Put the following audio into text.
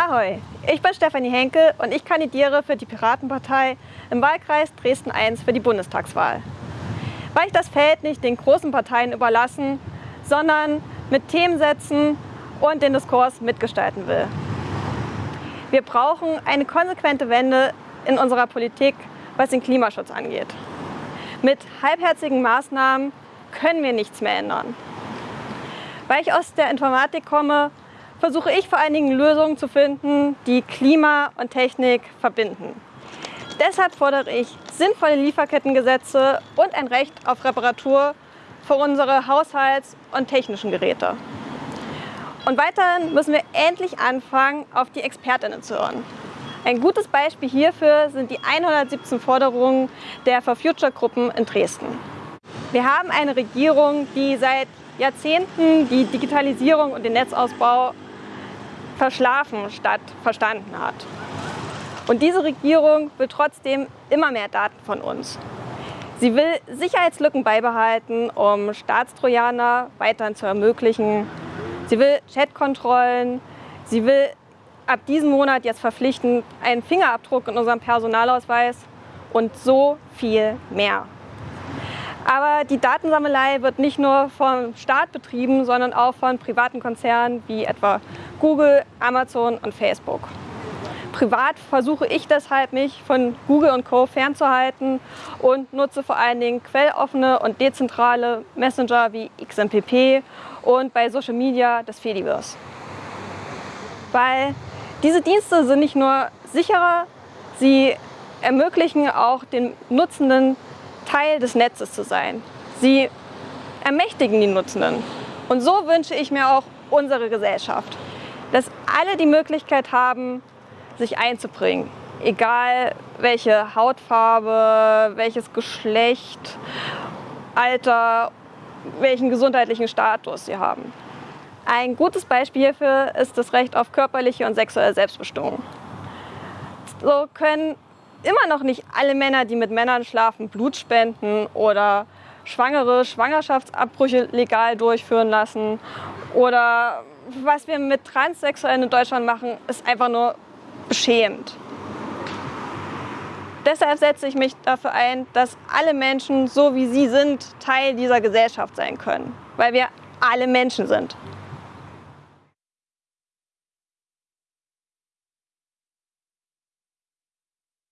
Ahoi, ich bin Stefanie Henke und ich kandidiere für die Piratenpartei im Wahlkreis Dresden I für die Bundestagswahl. Weil ich das Feld nicht den großen Parteien überlassen, sondern mit Themen setzen und den Diskurs mitgestalten will. Wir brauchen eine konsequente Wende in unserer Politik, was den Klimaschutz angeht. Mit halbherzigen Maßnahmen können wir nichts mehr ändern. Weil ich aus der Informatik komme, versuche ich vor allen Dingen Lösungen zu finden, die Klima und Technik verbinden. Deshalb fordere ich sinnvolle Lieferkettengesetze und ein Recht auf Reparatur für unsere Haushalts- und technischen Geräte. Und weiterhin müssen wir endlich anfangen, auf die Expertinnen zu hören. Ein gutes Beispiel hierfür sind die 117 Forderungen der For Future Gruppen in Dresden. Wir haben eine Regierung, die seit Jahrzehnten die Digitalisierung und den Netzausbau verschlafen statt verstanden hat. Und diese Regierung will trotzdem immer mehr Daten von uns. Sie will Sicherheitslücken beibehalten, um Staatstrojaner weiterhin zu ermöglichen. Sie will Chatkontrollen. Sie will ab diesem Monat jetzt verpflichtend einen Fingerabdruck in unserem Personalausweis und so viel mehr. Aber die Datensammelei wird nicht nur vom Staat betrieben, sondern auch von privaten Konzernen wie etwa Google, Amazon und Facebook. Privat versuche ich deshalb, mich von Google und Co. fernzuhalten und nutze vor allen Dingen quelloffene und dezentrale Messenger wie XMPP und bei Social Media das Fediverse. Weil diese Dienste sind nicht nur sicherer, sie ermöglichen auch den Nutzenden Teil des Netzes zu sein. Sie ermächtigen die Nutzenden. Und so wünsche ich mir auch unsere Gesellschaft, dass alle die Möglichkeit haben, sich einzubringen. Egal welche Hautfarbe, welches Geschlecht, Alter, welchen gesundheitlichen Status sie haben. Ein gutes Beispiel hierfür ist das Recht auf körperliche und sexuelle Selbstbestimmung. So können immer noch nicht alle Männer, die mit Männern schlafen, Blut spenden oder Schwangere Schwangerschaftsabbrüche legal durchführen lassen. Oder was wir mit Transsexuellen in Deutschland machen, ist einfach nur beschämend. Deshalb setze ich mich dafür ein, dass alle Menschen, so wie sie sind, Teil dieser Gesellschaft sein können, weil wir alle Menschen sind.